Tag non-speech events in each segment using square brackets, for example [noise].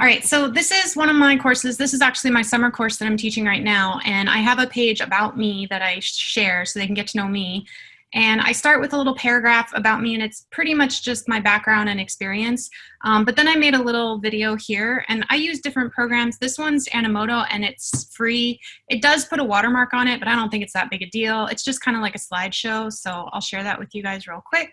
All right, so this is one of my courses. This is actually my summer course that I'm teaching right now. And I have a page about me that I share so they can get to know me. And I start with a little paragraph about me and it's pretty much just my background and experience. Um, but then I made a little video here and I use different programs. This one's Animoto and it's free. It does put a watermark on it, but I don't think it's that big a deal. It's just kind of like a slideshow. So I'll share that with you guys real quick.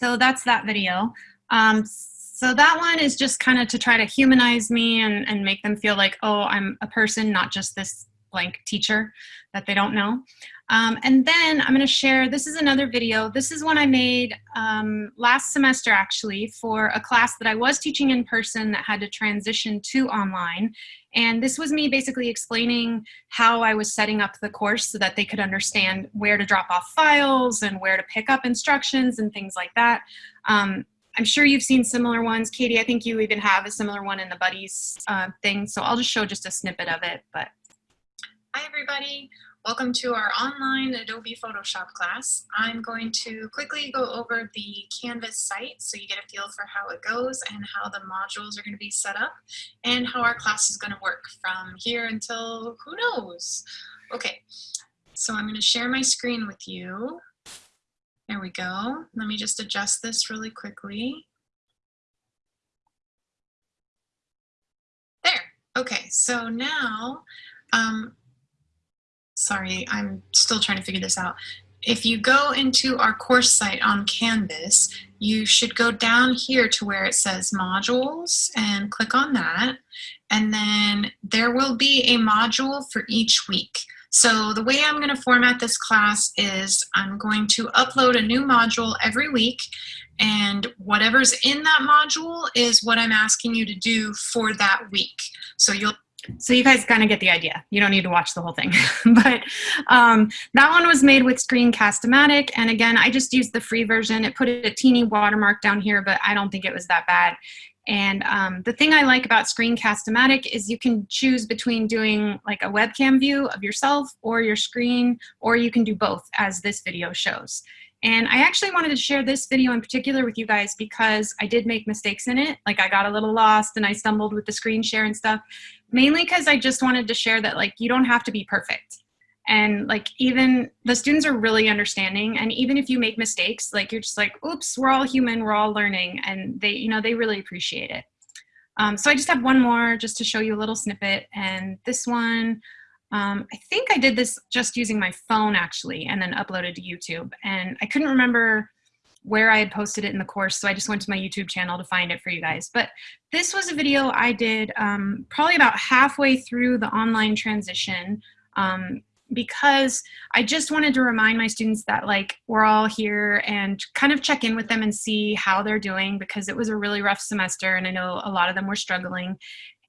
So that's that video. Um, so that one is just kind of to try to humanize me and, and make them feel like, oh, I'm a person, not just this blank teacher that they don't know. Um, and then I'm going to share, this is another video. This is one I made um, last semester actually for a class that I was teaching in person that had to transition to online. And this was me basically explaining how I was setting up the course so that they could understand where to drop off files and where to pick up instructions and things like that. Um, I'm sure you've seen similar ones. Katie, I think you even have a similar one in the buddies uh, thing. So I'll just show just a snippet of it. But Hi everybody. Welcome to our online Adobe Photoshop class. I'm going to quickly go over the Canvas site so you get a feel for how it goes and how the modules are going to be set up and how our class is going to work from here until who knows. Okay, so I'm going to share my screen with you. There we go. Let me just adjust this really quickly. There. Okay, so now um, sorry, I'm still trying to figure this out. If you go into our course site on Canvas, you should go down here to where it says modules and click on that. And then there will be a module for each week. So the way I'm going to format this class is I'm going to upload a new module every week and whatever's in that module is what I'm asking you to do for that week. So you'll so you guys kind of get the idea. You don't need to watch the whole thing. [laughs] but um, that one was made with Screencast-O-Matic. And again, I just used the free version. It put a teeny watermark down here, but I don't think it was that bad. And um, the thing I like about Screencast-O-Matic is you can choose between doing like a webcam view of yourself or your screen, or you can do both as this video shows. And I actually wanted to share this video in particular with you guys because I did make mistakes in it. Like I got a little lost and I stumbled with the screen share and stuff mainly because I just wanted to share that like you don't have to be perfect. And like even the students are really understanding and even if you make mistakes, like you're just like, oops, we're all human, we're all learning and they, you know, they really appreciate it. Um, so I just have one more just to show you a little snippet and this one, um, I think I did this just using my phone actually and then uploaded to YouTube and I couldn't remember where I had posted it in the course. So I just went to my YouTube channel to find it for you guys. But this was a video I did um, probably about halfway through the online transition um, because I just wanted to remind my students that like we're all here and kind of check in with them and see how they're doing because it was a really rough semester and I know a lot of them were struggling.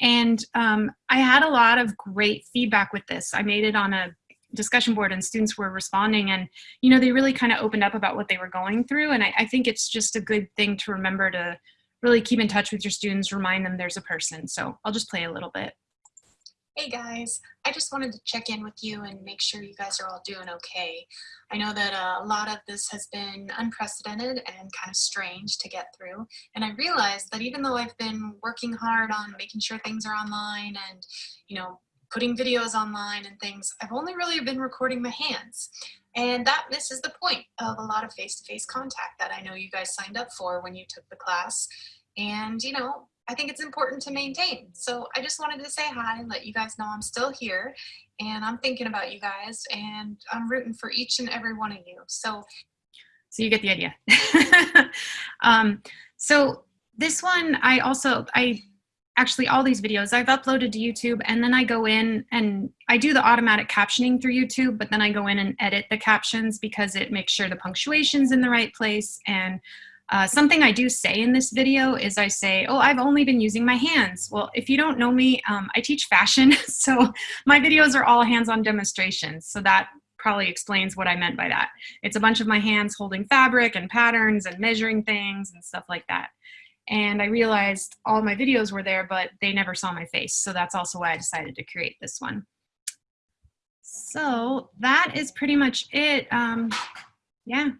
And um, I had a lot of great feedback with this. I made it on a discussion board and students were responding and you know they really kind of opened up about what they were going through. And I, I, think it's just a good thing to remember to really keep in touch with your students remind them there's a person. So I'll just play a little bit Hey guys, I just wanted to check in with you and make sure you guys are all doing okay. I know that uh, a lot of this has been unprecedented and kind of strange to get through. And I realized that even though I've been working hard on making sure things are online and, you know, putting videos online and things, I've only really been recording my hands. And that misses the point of a lot of face-to-face contact that I know you guys signed up for when you took the class. And, you know, I think it's important to maintain. So I just wanted to say hi and let you guys know I'm still here and I'm thinking about you guys and I'm rooting for each and every one of you. So So you get the idea. [laughs] um, so this one, I also, I actually all these videos I've uploaded to YouTube and then I go in and I do the automatic captioning through YouTube, but then I go in and edit the captions because it makes sure the punctuation's in the right place. And uh, something I do say in this video is I say, oh, I've only been using my hands. Well, if you don't know me, um, I teach fashion. [laughs] So my videos are all hands-on demonstrations. So that probably explains what I meant by that. It's a bunch of my hands holding fabric and patterns and measuring things and stuff like that. And I realized all my videos were there, but they never saw my face. So that's also why I decided to create this one. So that is pretty much it. Um, yeah,